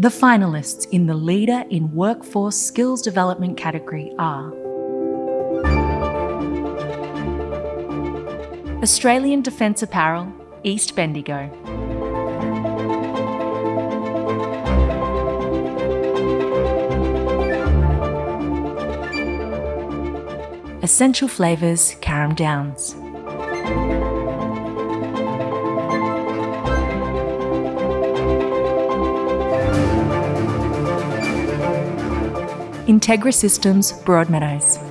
The finalists in the Leader in Workforce Skills Development category are Australian Defence Apparel, East Bendigo. Essential Flavours, Carrum Downs. Integra Systems, Broadmeadows.